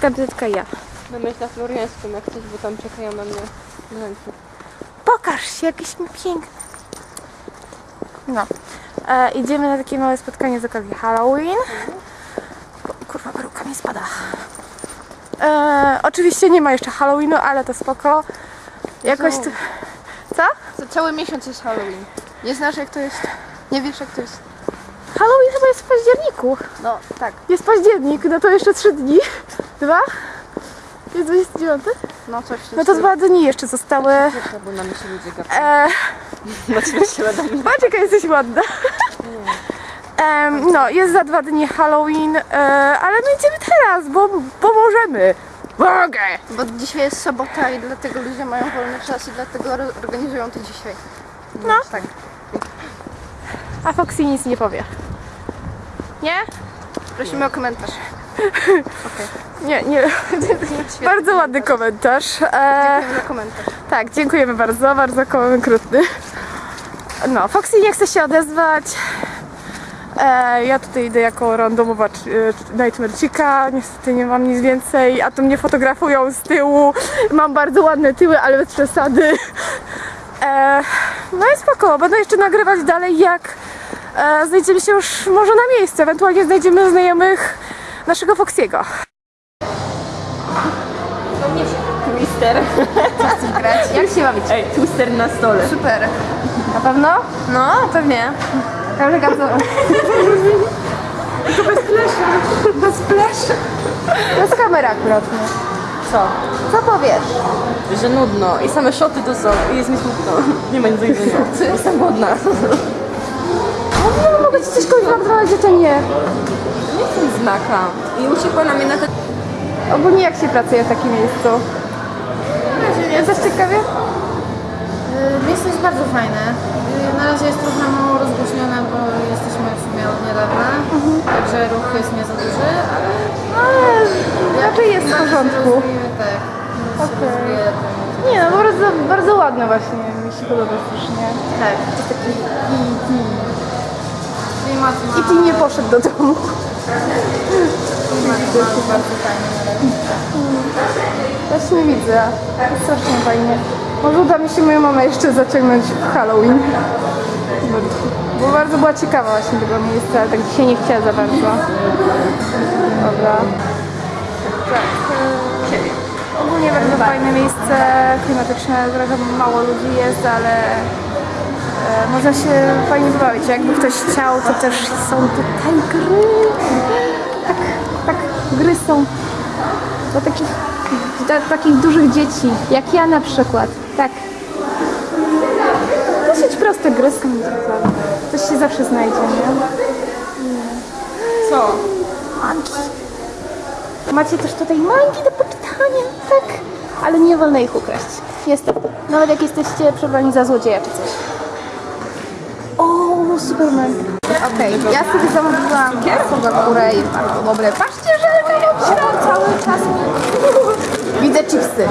tylko ja. Będę na Floriańskim jak coś, bo tam czekają na mnie. Pokaż się, jakiś mi piękny. No. E, idziemy na takie małe spotkanie z okazji Halloween. Kurwa, peruka mi spada. E, oczywiście nie ma jeszcze Halloweenu, ale to spoko. Jakoś Co? tu... Co? Za cały miesiąc jest Halloween. Nie znasz jak to jest? Nie wiesz jak to jest? Halloween chyba jest w październiku. No, tak. Jest październik, no to jeszcze trzy dni. Dwa? Jest 29? No coś No to dwa dni jeszcze zostały. Bo na się ludzie gapią. E. Patrz jaka jesteś ładna. Em, no, jest za dwa dni Halloween, e, ale my idziemy teraz, bo, bo możemy. Mogę! Bo dzisiaj jest sobota i dlatego ludzie mają wolny czas i dlatego organizują to dzisiaj. No. Tak. A Foxy nic nie powie. Nie? Prosimy o komentarz. Nie, nie. Bardzo ładny komentarz. E, Dziękujemy za komentarz. tak, dziękujemy bardzo, bardzo konkretny. No, Foxy nie chce się odezwać. E, ja tutaj idę jako randomowa e, Nightmare Chica, niestety nie mam nic więcej, a to mnie fotografują z tyłu. Mam bardzo ładne tyły, ale bez przesady. E, no i spoko, będę jeszcze nagrywać dalej jak e, znajdziemy się już może na miejscu, ewentualnie znajdziemy znajomych naszego Foxiego. Twister. grać. Jak się bawić? Ej, twister na stole. Super. Na pewno? No, pewnie. Czekam co... Tylko bez flesza. Bez flesza. To jest kamera akurat. Co? Co powiesz? Że nudno i same szoty to są i jest mi smutno. Nie ma nic do jedzenia. Jestem głodna. No, mogę ci coś kogoś że nie. Nie chcę znaka. I uciekła na mnie na ten... Ogólnie jak się pracuje w takim miejscu? Jest coś ciekawie? Y, Miejsce jest bardzo fajne. Y, Na razie jest trochę mało rozgłośnione, bo jesteśmy w sumie od niedawna, także ruch jest nie za duży, ale Ale raczej jest w porządku. tak. to Nie no, bardzo, bardzo ładne właśnie. Mi się podoba strasznie. Tak. To taki klimat ma, I ty nie poszedł do domu. Ma bardzo fajny. Właśnie widzę. Strasznie fajnie. Może uda mi się moją mamę jeszcze zaciągnąć w Halloween. Bo bardzo była ciekawa właśnie tego miejsca, ale tak dzisiaj nie chciała za bardzo. Dobra. Tak. e, Ogólnie bardzo fajne miejsce, klimatyczne, trochę mało ludzi jest, ale e, można się fajnie bawić. Jakby ktoś chciał, to też są tutaj gry. Tak, tak, gry są dla takich, dla takich dużych dzieci, jak ja na przykład. Tak. Dosyć proste gry są. Coś się zawsze znajdzie, nie? Co? Mangi. Macie też tutaj mangi do poczytania, tak? Ale nie wolno ich ukraść. Niestety. Nawet jak jesteście przebrani za złodzieja czy coś. Superman. Okej, ja sobie zamówiłam górę i bardzo dobre. Patrzcie, że mam ślad cały czas. Widzę chipsy.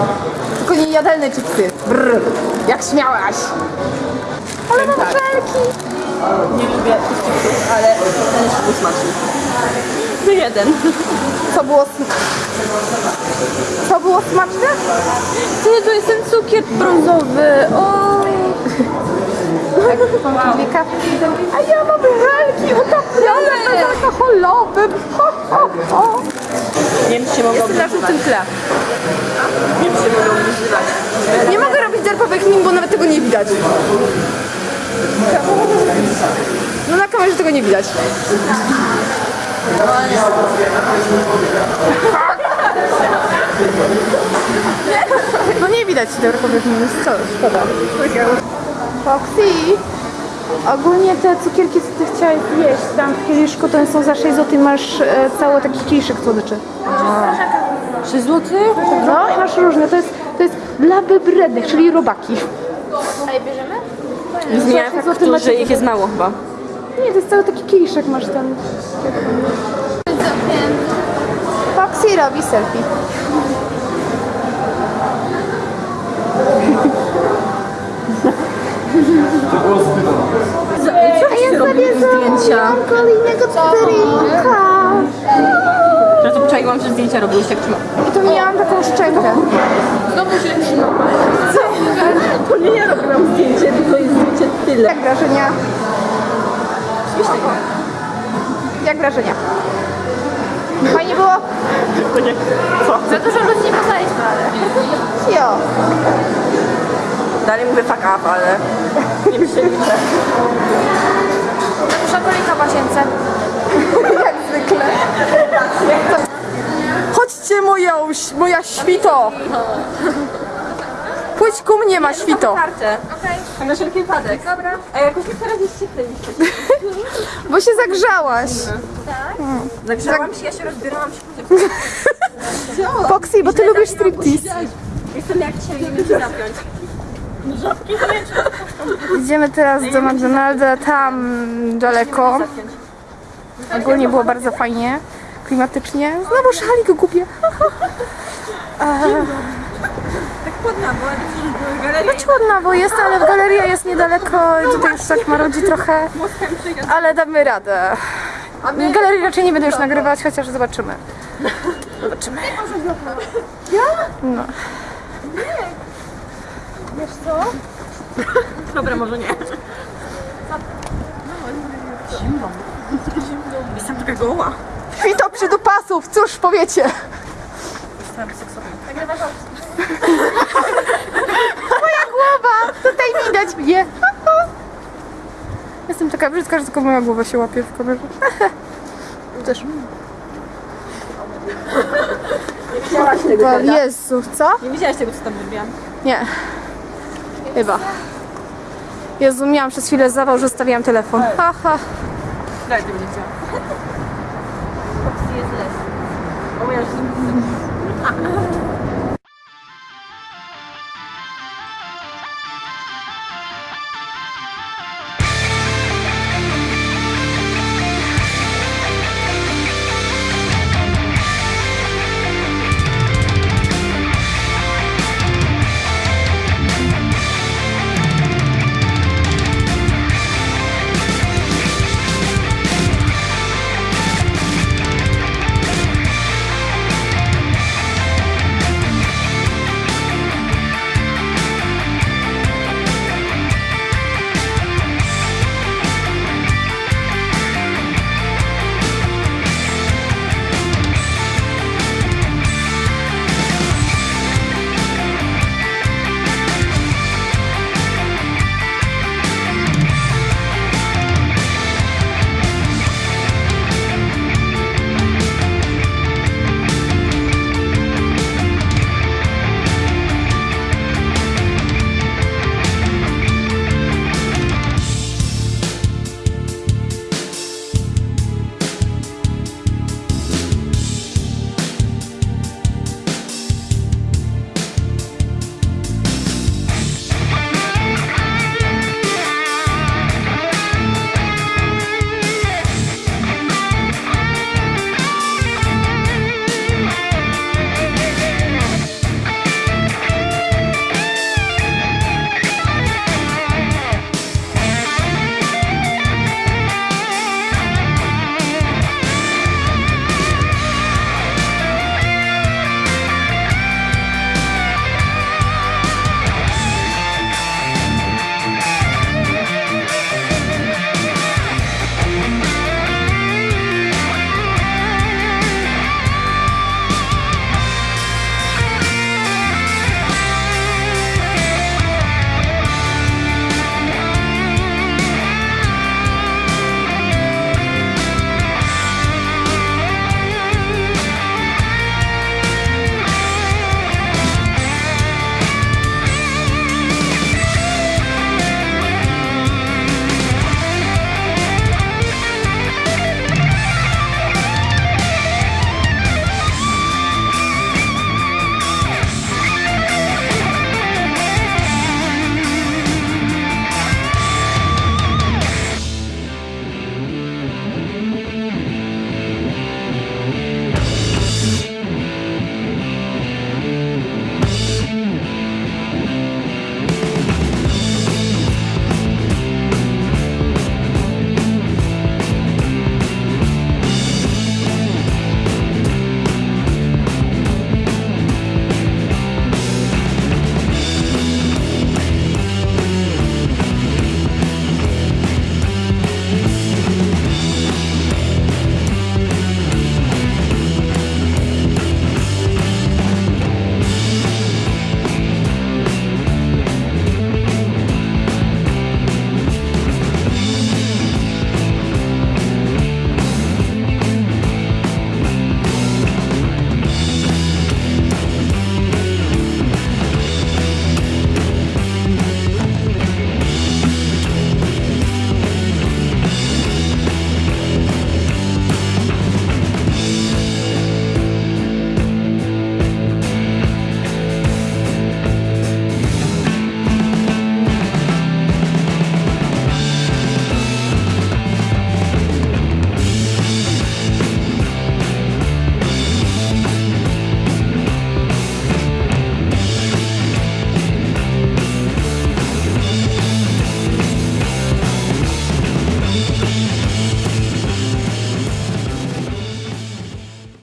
Tylko nie jadalne chipsy. Brr, jak śmiałaś. Ale mam żelki. Nie lubię chipsów, ale ten jest był smaczny. To jeden. Co było, sm- Co było smaczne? Ty, to jest ten cukier brązowy. O. Dwie kawki. A ja mam żelki utapione bezalkoholowym. Ho, ho, ho. Nie wiem, czy się mogą Jestem na żółtym tle. Nie wiem, czy się mogą używać. Nie mogę robić derpowych min, bo nawet tego nie widać. No na kamerze tego nie widać. No nie widać derpowych min, co? Szkoda. Foxy! Ogólnie te cukierki, co ty chciałeś jeść tam w kieliszku, to one są za 6 zł masz e, cały taki kieliszek słodyczy. 3 zł? No i masz różne, to jest, to jest dla wybrednych, czyli robaki. Zmieniają Złoty faktu, macie że ich jest mało chyba. Nie, to jest cały taki kieliszek masz ten. Foxy robi selfie. A ja sobie zdjęcia. kolejnego cukierka. Ja tu czaiłam, że zdjęcia robiłeś tak trzyma. I tu miałam taką szczękę. To nie ja robiłam zdjęcie, tylko jest zdjęcie tyle. Jak wrażenia? Jak wrażenia? Fajnie było? Co? Za dużo ludzi nie poznaliśmy, ale... Jo. Dalej mówię fuck up, ale nie. Za dużo kolika w łazience. Jak zwykle. Chodźcie moja, moja świto. Pójdź ku mnie, ma świto. Kartę. Okej. Na wszelki wypadek. Dobra. A jakoś teraz jest cieplej. Bo się zagrzałaś. Zagrzałam się, ja się rozbierałam się. Foxy, bo ty lubisz striptease. Jestem jak cię, nie będę zapiąć. Idziemy teraz do McDonalda, tam daleko. Ogólnie było bardzo fajnie, klimatycznie. Znowu szalik były galerie. Chłodna, bo jest, ale galeria jest niedaleko i tutaj już tak marudzi trochę. Ale damy radę. Galerii raczej nie będę już nagrywać, chociaż zobaczymy. Zobaczymy. No. Dobra, może nie. Zimno. Jestem taka goła. Kwito przydupasów, cóż powiecie? Jestem seksowa. Moja głowa! Tutaj widać mnie. Jestem taka brzydka, że tylko moja głowa się łapie w kamerze. Też. Nie widziałaś tego? Jezu, co? Nie widziałaś tego, co tam robiłam. Nie. Chyba. Jezu, miałam przez chwilę zawał, że stawiałam telefon. Ha, ha. Daj, tego nie chciałam. Foxy jest les. O, ja już...